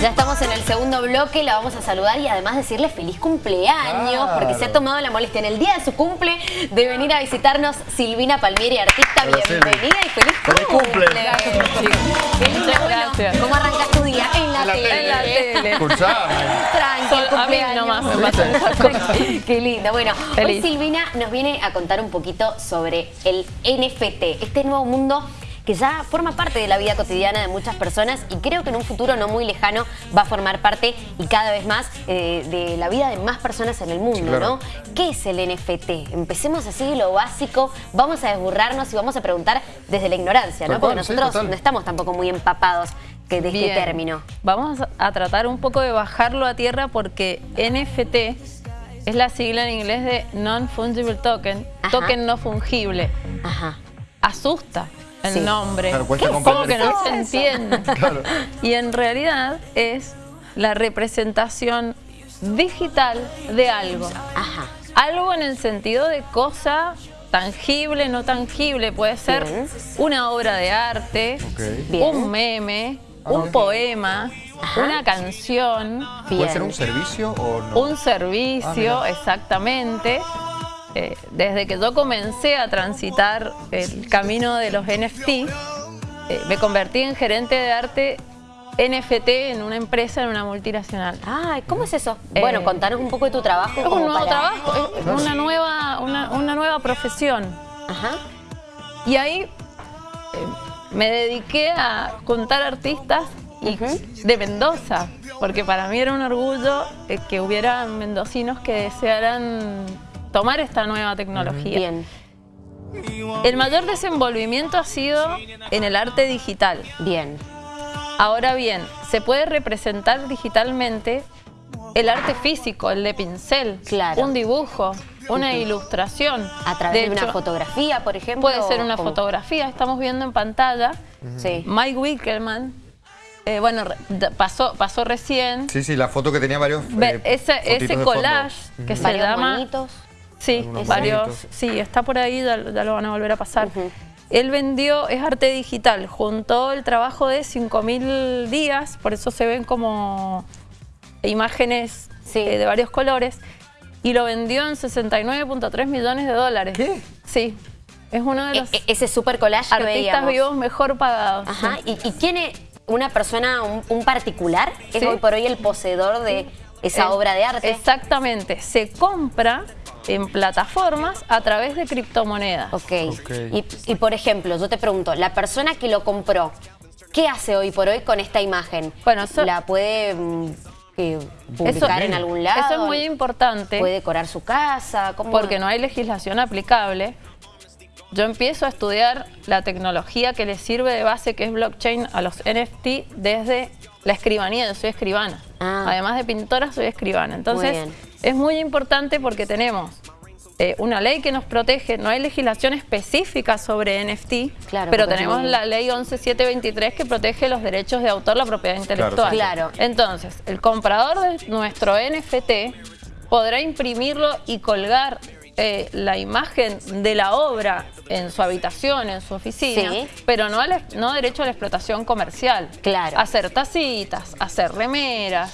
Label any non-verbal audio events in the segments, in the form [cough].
Ya estamos en el segundo bloque, la vamos a saludar y además decirle feliz cumpleaños, Claro. porque se ha tomado la molestia en el día de su cumple de venir a visitarnos Silvina Palmieri, artista. Hola. Bienvenida y feliz Feliz cumple. cumple. Muchas bueno, gracias. ¿Cómo arrancas tu día? En la, En la tele. tele. En la tele. Tranqui, cumpleaños. nomás me. [laughs] Qué lindo. Bueno, hoy. Silvina nos viene a contar un poquito sobre el NFT, este nuevo mundo que ya forma parte de la vida cotidiana de muchas personas y creo que en un futuro no muy lejano va a formar parte y cada vez más eh, de la vida de más personas en el mundo, claro. ¿no? ¿Qué es el NFT? Empecemos así de lo básico, vamos a desburrarnos y vamos a preguntar desde la ignorancia, ¿no? Porque sí, nosotros no estamos tampoco muy empapados que de este término. Vamos a tratar un poco de bajarlo a tierra porque NFT es la sigla en inglés de Non-Fungible Token, Ajá. token no fungible. Ajá. Asusta el Sí. nombre. Claro, Como que no se entiende. [laughs] Claro. Y en realidad es la representación digital de algo. Ajá. Algo en el sentido de cosa tangible, no tangible. Puede ser Bien. una obra de arte, un meme, Ah, un poema, Ajá. una canción, Bien. ¿Puede ser un servicio o no? un servicio, Ah, exactamente. Eh, desde que yo comencé a transitar el camino de los NFT, eh, me convertí en gerente de arte NFT en una empresa, en una multinacional. Ay, ¿cómo es eso? Eh, bueno, contanos un poco de tu trabajo. Es un nuevo para- trabajo, es Claro. una nueva, una, una nueva profesión. Ajá. Y ahí eh, me dediqué a contar artistas y- de Mendoza, porque para mí era un orgullo eh, que hubiera mendocinos que desearan tomar esta nueva tecnología. Bien, El mayor desenvolvimiento ha sido en el arte digital. bien. Ahora bien, se puede representar digitalmente el arte físico, el de pincel, Claro. un dibujo, una ilustración. A través de, una hecho, fotografía, por ejemplo. Puede ser una fotografía, estamos viendo en pantalla. Sí. Mike Wickelman, eh, bueno, pasó, pasó recién. Sí, sí, la foto que tenía varios. Eh, ese ese collage que se Varios llama... Sí, varios. Sí, está por ahí, ya, ya lo van a volver a pasar. Él vendió, es arte digital, juntó el trabajo de 5.000 días, por eso se ven como imágenes Sí. eh, de varios colores, y lo vendió en 69.3 millones de dólares. ¿Qué? Sí, es uno de E- los e- ese super collage que artistas veíamos. vivos mejor pagados. Ajá. sí. ¿Y, y tiene una persona, un, un particular, es Sí. hoy por hoy el poseedor de esa Es- obra de arte? Exactamente, se compra en plataformas a través de criptomonedas. Ok. Ok. Y, y, por ejemplo, yo te pregunto, la persona que lo compró, ¿qué hace hoy por hoy con esta imagen? Bueno, eso- ¿La puede mm, eh, publicar en algún lado? Eso es muy importante. ¿Puede decorar su casa? ¿Cómo? porque no hay legislación aplicable, yo empiezo a estudiar la tecnología que le sirve de base, que es blockchain, a los NFT desde la escribanía. Yo soy escribana. Ah. Además de pintora, soy escribana. Entonces, es muy importante porque tenemos eh, una ley que nos protege. No hay legislación específica sobre NFT, Claro, pero tenemos la ley 11723 que protege los derechos de autor, la propiedad intelectual. Claro. Entonces, el comprador de nuestro NFT podrá imprimirlo y colgar eh, la imagen de la obra en su habitación, en su oficina, Sí. pero no, al- no derecho a la explotación comercial. Claro. Hacer tacitas, hacer remeras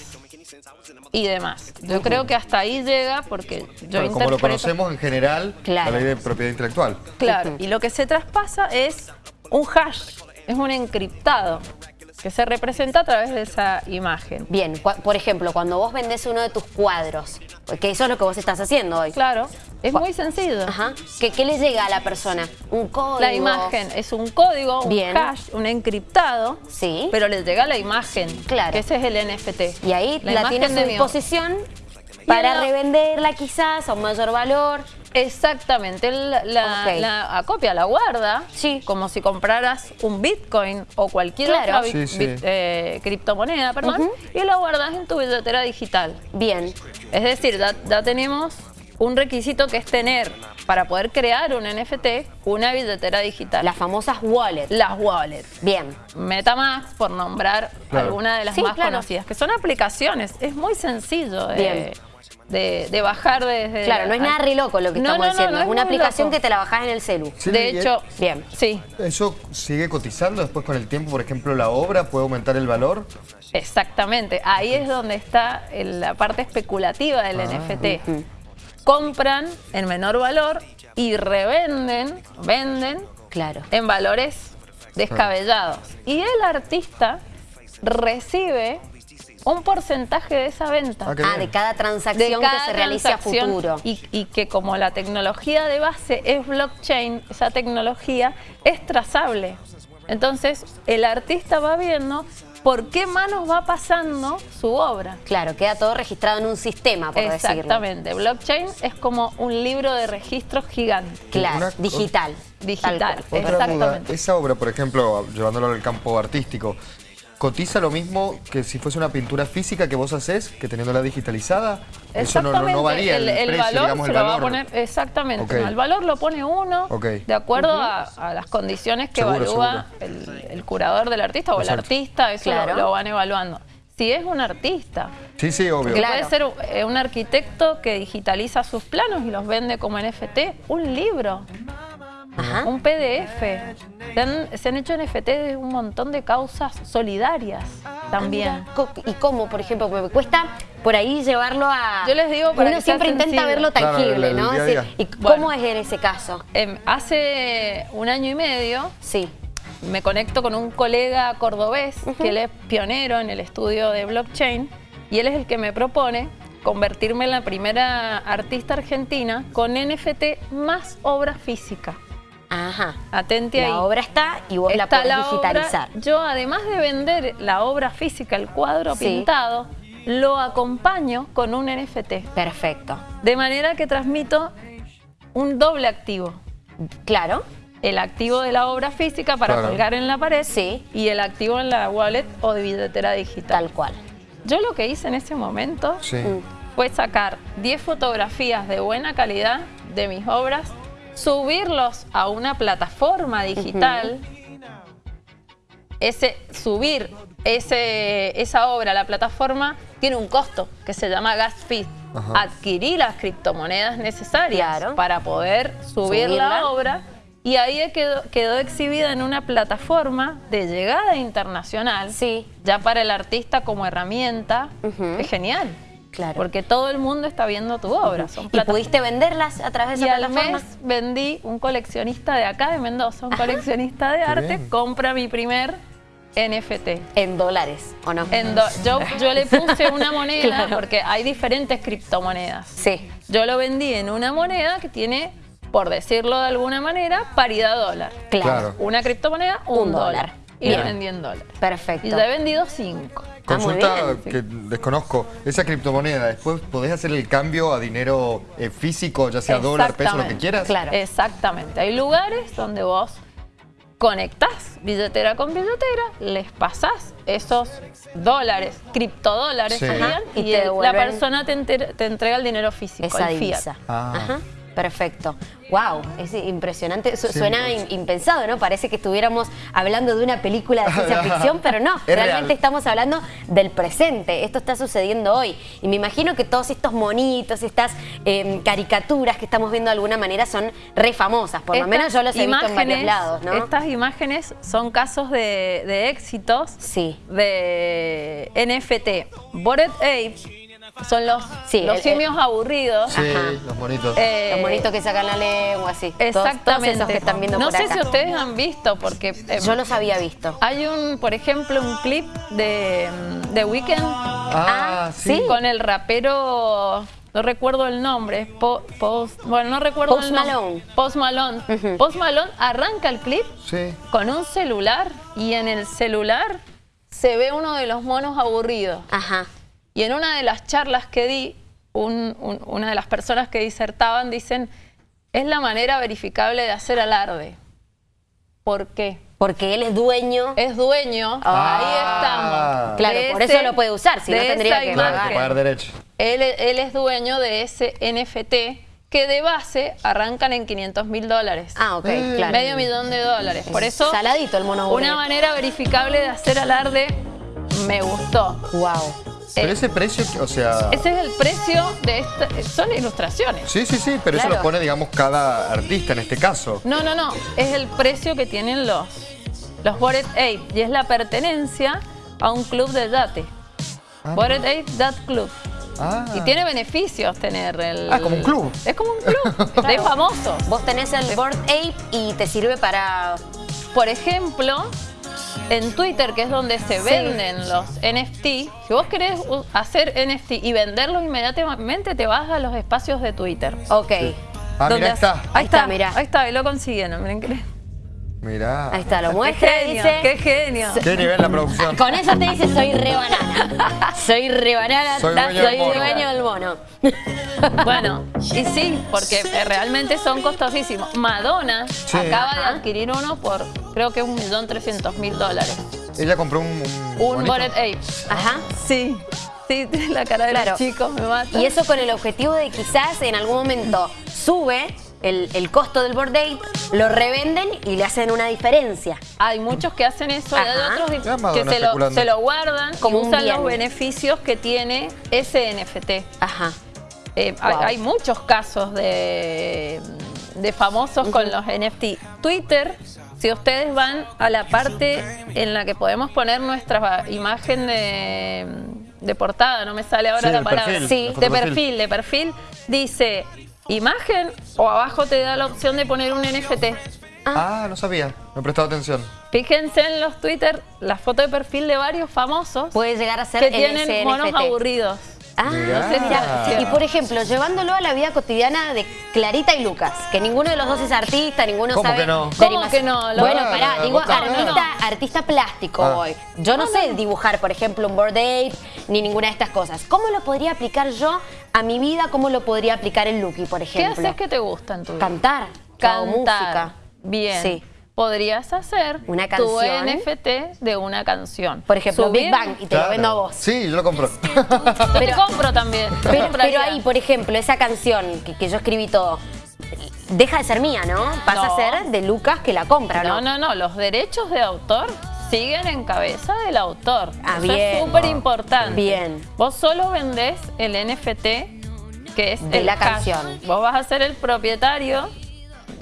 y demás. Yo creo que hasta ahí llega porque yo Claro, como lo conocemos en general, Claro. la ley de propiedad intelectual. Claro, y lo que se traspasa es un hash, es un encriptado que se representa a través de esa imagen. Bien, por ejemplo, cuando vos vendés uno de tus cuadros, que eso es lo que vos estás haciendo hoy. Claro, es muy sencillo. Ajá. ¿Qué, qué le llega a la persona? Un código. La imagen es un código, un Bien. hash, un encriptado, Sí. pero les llega la imagen, Claro. que ese es el NFT. Y ahí la, imagen tiene a disposición para la- revenderla quizás a un mayor valor. Exactamente, él la, acopia, la guarda, Sí. como si compraras un Bitcoin o cualquier Claro. otra bit- Sí, sí. bit- eh, criptomoneda, perdón, y la guardas en tu billetera digital. Bien, Es decir, ya, ya tenemos un requisito que es tener, para poder crear un NFT, una billetera digital. las famosas wallets. Las wallets. Bien, MetaMask, por nombrar Claro. alguna de las Sí, más claro. conocidas, que son aplicaciones. Es muy sencillo Bien. De, de bajar desde... Claro, no es nada re loco lo que No, estamos no, diciendo. no es una aplicación loco. que te la bajás en el celu. Sí, de hecho, Bien. sí, ¿Eso sigue cotizando después con el tiempo? Por ejemplo, la obra puede aumentar el valor. exactamente. Ahí es donde está el- la parte especulativa del Ah. NFT. Compran en menor valor y revenden, venden Claro. en valores descabellados. Y el artista recibe un porcentaje de esa venta. Ah, Ah, de cada de transacción que cada se realice a transacción futuro. Y, y que como la tecnología de base es blockchain, esa tecnología es trazable. Entonces, el artista va viendo por qué manos va pasando su obra. Claro, queda todo registrado en un sistema, por decirlo. Exactamente. Blockchain es como un libro de registros gigante. Claro, Una- digital. Digital. Otra duda, Exactamente. esa obra, por ejemplo, llevándolo al campo artístico, ¿cotiza lo mismo que si fuese una pintura física que vos haces, que teniéndola digitalizada? Eso no, no, varía el, el, precio, valor digamos, se el lo valor. va a poner, exactamente, no, el valor lo pone uno de acuerdo a, a las condiciones que Seguro, evalúa el, el curador del artista o Exacto. el artista, eso lo- Claro. lo, van evaluando. Si es un artista, Sí, sí, obvio. Claro. puede ser eh, un arquitecto que digitaliza sus planos y los vende como NFT, un libro, Ajá. un PDF. Se han, se han hecho NFT de un montón de causas solidarias también. Co- ¿Y cómo, por ejemplo? Porque me cuesta por ahí llevarlo a... Yo les digo para Uno que sea siempre intenta sencillo. verlo Claro, tangible, el- el ¿no? día Sí. ¿Y Bueno. cómo es en ese caso? Em, hace un año y medio Sí. me conecto con un colega cordobés que él es pionero en el estudio de blockchain y él es el que me propone convertirme en la primera artista argentina con NFT más obra física. Ajá. Atente ahí. La obra está y vos la podés la obra. digitalizar. Yo, además de vender la obra física, el cuadro Sí. pintado, lo acompaño con un NFT. Perfecto. De manera que transmito un doble activo. Claro. El activo de la obra física para Claro. colgar en la pared Sí. y el activo en la wallet o de billetera digital. Tal cual. Yo lo que hice en ese momento Sí. Fue sacar 10 fotografías de buena calidad de mis obras, subirlos a una plataforma digital, ese, subir ese, esa obra a la plataforma tiene un costo que se llama gas fee. Ajá. Adquirí las criptomonedas necesarias Claro. para poder subir Subirla. la obra y ahí quedó, quedó exhibida en una plataforma de llegada internacional Sí. ya para el artista como herramienta, es genial. Claro. Porque todo el mundo está viendo tu obra. Son ¿Y pudiste venderlas a través de y esa al plataforma? mes vendí un coleccionista de acá, de Mendoza, un coleccionista de arte, bien. compra mi primer NFT. En dólares, ¿o no? En do- yo, yo le puse una moneda [laughs] Claro. porque hay diferentes criptomonedas. Sí. Yo lo vendí en una moneda que tiene, por decirlo de alguna manera, paridad dólar. Claro. Claro. Una criptomoneda, un, Un dólar. dólar. Y Bien. lo vendí en dólar. Perfecto. Y ya he vendido cinco. Ah, muy Consulta que desconozco. Esa criptomoneda, después podés hacer el cambio a dinero eh, físico, ya sea dólar, peso, lo que quieras. Claro. Exactamente. Hay lugares donde vos conectás billetera con billetera, les pasás esos dólares, criptodólares Sí. serían, Ajá, y te la persona te, enter- te entrega el dinero físico, Esa el fiat. Ah. Ajá. Perfecto. Wow, es impresionante. Su- Sí, suena in- impensado, ¿no? Parece que estuviéramos hablando de una película de ciencia [laughs] ficción, pero no. Es realmente real. estamos hablando del presente. Esto está sucediendo hoy. Y me imagino que todos estos monitos, estas eh, caricaturas que estamos viendo de alguna manera son re famosas. Por lo menos yo los he visto en varios imágenes- lados, ¿no? Estas imágenes son casos de, de éxitos Sí. de NFT. Bored Ape son los, Sí, los el- simios aburridos. Sí, Ajá. los bonitos. Eh, Los monitos que sacan la lengua, así. Todos- Todos, Exactamente. esos que están viendo no por sé acá. si ustedes han visto, porque eh, Yo los había visto. hay un, por ejemplo, un clip de, de Weekend ah, ah, sí. con el rapero, no recuerdo el nombre, Po- Post, bueno, no recuerdo Post el nombre. Malone. Post Malone. Post Malone arranca el clip Sí. con un celular y en el celular se ve uno de los monos aburridos. Ajá. Y en una de las charlas que di, un- un- una de las personas que disertaban dicen, es la manera verificable de hacer alarde. ¿Por qué? Porque él es dueño. Es dueño, Ah. ahí estamos. Claro, de por eso lo puede usar, si no tendría que Claro, pagar. que pagar derecho. Él, él es dueño de ese NFT que de base arrancan en 500 mil dólares. Ah, ok, Eh. claro. Medio millón de dólares. Por eso, Saladito el mono una manera verificable de hacer alarde me gustó. Wow. Pero Eh, ese precio, o sea... Ese es el precio de esta, son ilustraciones. Sí, sí, sí, pero eso Claro. lo pone, digamos, cada artista en este caso. No, no, no. Es el precio que tienen los, los Bored Ape. Y es la pertenencia a un club de yate. Ah, Bored Ape Yacht Club. Ah. Y tiene beneficios tener el... Ah, como un club. Es como un club. [laughs] de famosos. Vos tenés el Board Ape y te sirve para... Por ejemplo, en Twitter, que es donde se venden los NFT, si vos querés hacer NFT y venderlos inmediatamente, te vas a los espacios de Twitter. Ok. Ah, Donde mira, ahí está. Ahí está, está, mirá. Ahí está, y lo consiguieron, miren Mirá. Ahí está, lo muestra y genio, dice... qué genio. ¿Qué nivel la producción? Con eso te dice soy re banana. [laughs] Soy re banana, Soy dueño del soy dueño del mono. [laughs] Bueno, y sí, porque eh, realmente son costosísimos. Madonna Sí. acaba de adquirir uno por creo que un millón trescientos mil dólares. Ella compró un... Un, Un Ape. Ajá. Sí, sí, la cara de Claro. los chicos me mata. Y eso con el objetivo de quizás en algún momento sube el, el costo del board date, lo revenden y le hacen una diferencia. Hay muchos que hacen eso y hay otros Ya que se lo, especulando. se lo guardan Como y usan bien. los beneficios que tiene ese NFT. Ajá. Eh, hay, Wow. hay muchos casos de, de famosos con los NFT. Twitter, si ustedes van a la parte en la que podemos poner nuestra imagen de, de portada, no me sale ahora Sí, la palabra. perfil, sí, la de perfil, de perfil, dice imagen o abajo te da la opción de poner un NFT. Ah, no sabía. No he prestado atención. Fíjense en los Twitter, la foto de perfil de varios famosos Puede llegar a ser que en tienen monos NFT. aburridos. Ah, Mirá. Mirá, Y por ejemplo, llevándolo a la vida cotidiana de Clarita y Lucas, que ninguno de los dos es artista, ninguno ¿Cómo sabe. que no? ¿Cómo que no? Lo- Bueno, Ah, pará, digo artista, artista plástico Ah. hoy. Yo no, sé dibujar, por ejemplo, un board ape ni ninguna de estas cosas. ¿Cómo lo podría aplicar yo a mi vida? ¿Cómo lo podría aplicar el Lucky, por ¿Qué ejemplo? haces que te gusta en tu vida? Cantar. Cantar. música. Bien. Sí. Podrías hacer Una tu. NFT de una canción. Por ejemplo, Big Bang, y te lo vendo a vos. Sí, yo lo compro. Yo te [laughs] compro también. Pero, pero ahí, por ejemplo, esa canción que, que yo escribí todo, deja de ser mía, ¿no? Pasa No. a ser de Lucas que la compra, ¿no? No, no, no. Los derechos de autor siguen en cabeza del autor. Ah, Eso bien. es súper importante. Bien. Vos solo vendés el NFT que es De el la canción. Vos vas a ser el propietario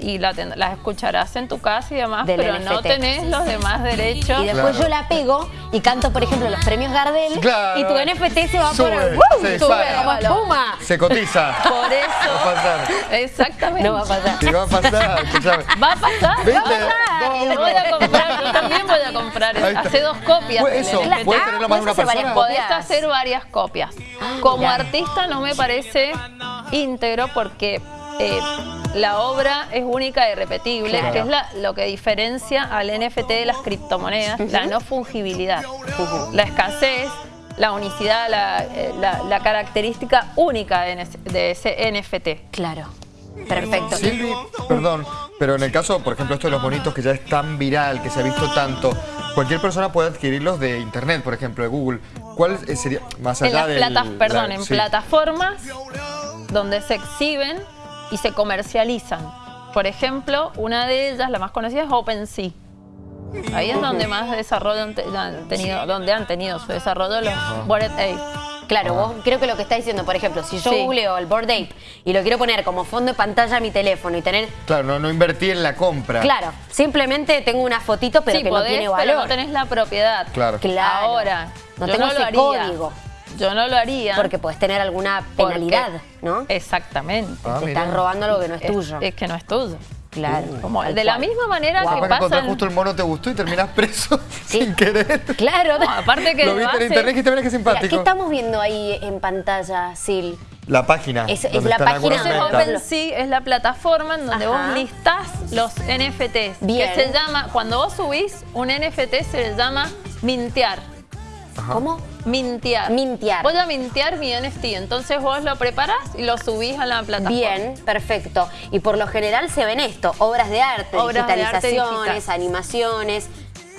y la, ten- la escucharás en tu casa y demás, Del pero no tenés los demás derechos. Y después Claro. yo la pego y canto, por ejemplo, los premios Gardel Claro. y tu NFT se va por Sube, el ¡Woo! se sube dispara. como espuma. Se cotiza. Por [laughs] Va a eso. pasar. Exactamente. No va a pasar. Sí, va a pasar. escuchame. Va a pasar. ¿Viste? Va a pasar. Voy a comprar. Yo también voy a comprar. Hace dos copias. Pues eso, NFT. puede tenerlo más de una puedes hacer persona. Podés copias. hacer varias copias. Como mirá. artista no me parece íntegro porque eh, la obra es única y repetible, Claro. que es la- lo que diferencia al NFT de las criptomonedas, la no fungibilidad, la escasez, la unicidad, la, eh, la- la característica única de ese- de ese NFT. Claro. Perfecto. Silvi, perdón, pero en el caso, por ejemplo, esto de los bonitos que ya es tan viral, que se ha visto tanto, cualquier persona puede adquirirlos de internet, por ejemplo, de Google. ¿Cuál eh, sería, más allá platas, perdón, la- en sí. plataformas donde se exhiben y se comercializan. Por ejemplo, una de ellas, la más conocida, es OpenSea. Ahí es donde más desarrollo han, te- han tenido, donde han tenido su desarrollo los Bored Ape. Claro, vos creo que lo que está diciendo, por ejemplo, si yo Sí. googleo el Board Ape y lo quiero poner como fondo de pantalla a mi teléfono y tener... Claro, no, no invertí en la compra. Claro, simplemente tengo una fotito pero sí, que no tiene pero valor. no tenés la propiedad. Claro. Claro. Ahora, No yo tengo no ese lo haría. código. Yo no lo haría. Porque puedes tener alguna porque- penalidad, ¿no? Exactamente. Ah, Te estás robando algo que no es Es- tuyo. Es, que no es tuyo. claro. Como tal de la misma manera Guau. que que pasa. justo el mono te gustó y terminas preso [laughs] sin querer. Claro. No, aparte que Lo viste en internet y dijiste, mira qué Mira, simpático. ¿Qué estamos viendo ahí en pantalla, Sil? La página. Es- es la página ventas. OpenSea es la plataforma en donde Ajá. vos listás los NFTs. Bien. Que se llama, cuando vos subís un NFT se le llama mintear. Ajá. ¿Cómo? Mintear. Mintear. Voy a mintear mi NFT. Entonces vos lo preparás y lo subís a la plataforma. Bien, perfecto. Y por lo general se ven esto, obras de arte, Obras de arte digitalizaciones, digital. animaciones.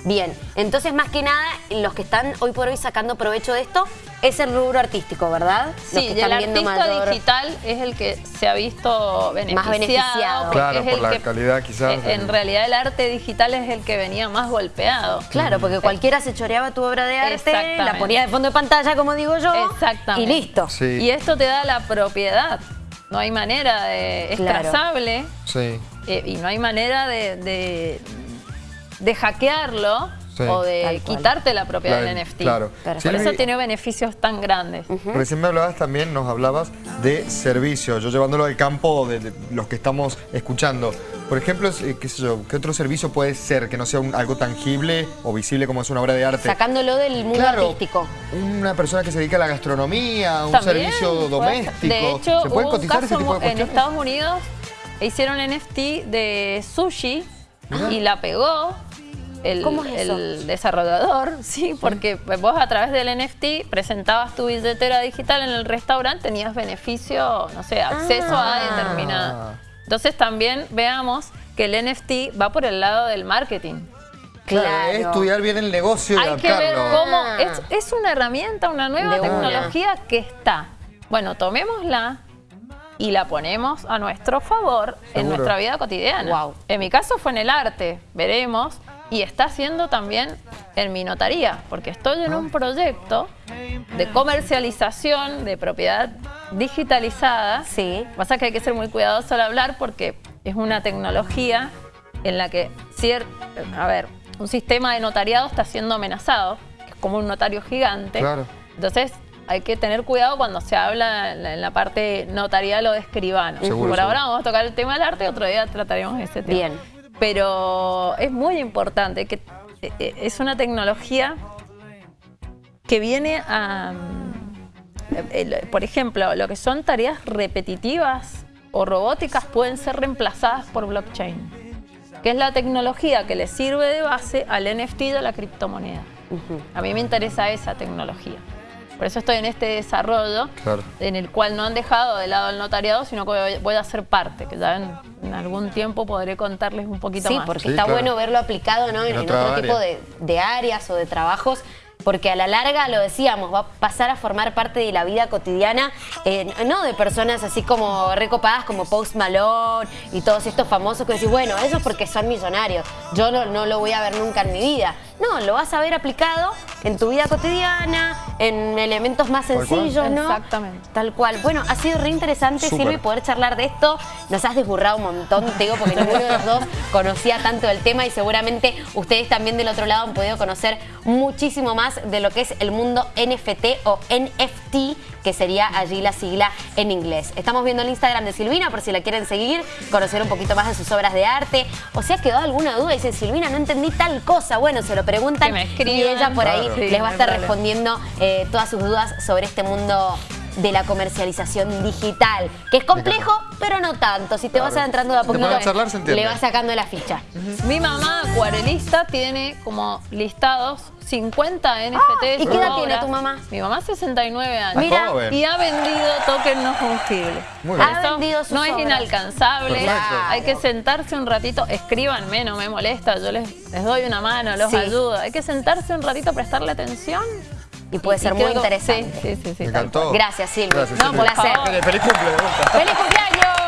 Bien, entonces más que nada, los que están hoy por hoy sacando provecho de esto es el rubro artístico, ¿verdad? Los Sí, que y el están viendo artista mayor- digital es el que se ha visto beneficiado. beneficiado. porque Claro, es por el la que- calidad quizás eh, En realidad el arte digital es el que venía más golpeado. Claro, porque cualquiera se choreaba tu obra de arte, la ponía de fondo de pantalla, como digo yo, Exactamente. y listo. Sí. Y esto te da la propiedad. No hay manera de... Es Claro. trazable Sí. eh, y no hay manera de, de, de hackearlo Sí. o de quitarte la propiedad del NFT. claro. Por Silvi- eso tiene beneficios tan grandes. Recién me hablabas también, nos hablabas de servicio, yo llevándolo al campo de, de los que estamos escuchando. Por ejemplo, eh, qué sé yo, ¿qué otro servicio puede ser que no sea un- algo tangible o visible como es una obra de arte? Sacándolo del mundo Claro, artístico. una persona que se dedica a la gastronomía, un También, servicio puede- doméstico. De hecho, ¿Se pueden hubo un cotizar ese caso tipo de en? Estados Unidos, hicieron NFT de sushi y la pegó el, ¿Cómo es eso? el desarrollador, [laughs] sí, porque vos a través del NFT presentabas tu billetera digital en el restaurante, tenías beneficio, no sé, acceso Ah. a determinada. Entonces también veamos que el NFT va por el lado del marketing. Claro, Claro. es estudiar bien el negocio y Hay que ver cómo Ah. es, es una herramienta, una nueva De una. tecnología que está. Bueno, tomémosla y la ponemos a nuestro favor en nuestra vida cotidiana. En mi caso fue en el arte, veremos, y está haciendo también en mi notaría, porque estoy en un proyecto de comercialización de propiedad digitalizada. Sí. Pasa que hay que ser muy cuidadoso al hablar porque es una tecnología en la que, a ver, un sistema de notariado está siendo amenazado, que es como un notario gigante. Claro. Entonces hay que tener cuidado cuando se habla en la, en la parte notarial o de escribano. Seguro, Por ahora seguro. vamos a tocar el tema del arte, otro día trataremos ese tema. Bien. Pero es muy importante que eh, eh, es una tecnología que viene a, eh, por ejemplo, lo que son tareas repetitivas o robóticas pueden ser reemplazadas por blockchain, que es la tecnología que le sirve de base al NFT de la criptomoneda. A mí me interesa esa tecnología. Por eso estoy en este desarrollo Claro. en el cual no han dejado de lado el notariado, sino que voy- a ser parte, que ya en, en algún tiempo podré contarles un poquito Sí, más. porque Sí, está claro. bueno verlo aplicado ¿no? en, En en otra otro área. tipo de, de áreas o de trabajos. Porque a la larga, lo decíamos, va a pasar a formar parte de la vida cotidiana, eh, no de personas así como recopadas como Post Malone y todos estos famosos que decís, bueno, ellos porque son millonarios, yo no, no lo voy a ver nunca en mi vida. No, lo vas a ver aplicado en tu vida cotidiana, en elementos más Tal cual. sencillos, ¿no? Exactamente. Tal cual. Bueno, ha sido re interesante, Súper. Silvi, poder charlar de esto. Nos has desburrado un montón, te digo, porque ninguno de los dos conocía tanto del tema y seguramente ustedes también del otro lado han podido conocer muchísimo más de lo que es el mundo NFT o NFT, que sería allí la sigla en inglés. Estamos viendo el Instagram de Silvina por si la quieren seguir, conocer un poquito más de sus obras de arte. O si ha quedado alguna duda y dicen, Silvina, no entendí tal cosa. Bueno, se lo preguntan y ella por ahí. Sí, les va a estar respondiendo eh, todas sus dudas sobre este mundo de la comercialización digital, que es complejo, pero no tanto. Si te vas adentrando de a poquito, a charlar, le vas sacando la ficha. Mi mamá, acuarelista, tiene como listados 50 NFTs. Ah, ¿y qué edad tiene tu mamá? Mi mamá 69 años. Mira, joven. Y ha vendido token no fungible. Muy bien. Ha eso vendido sus no es inalcanzable. Perfecto. Hay que sentarse un ratito, escríbanme, no me molesta, yo les, les doy una mano, los Sí. ayudo. Hay que sentarse un ratito, prestarle atención. Y puede ser muy interesante. Sí, sí, sí. Me encantó. Gracias, Silvia. Gracias, No, Silvi. un placer. favor. Feliz cumple, de vuelta. ¡Feliz cumpleaños!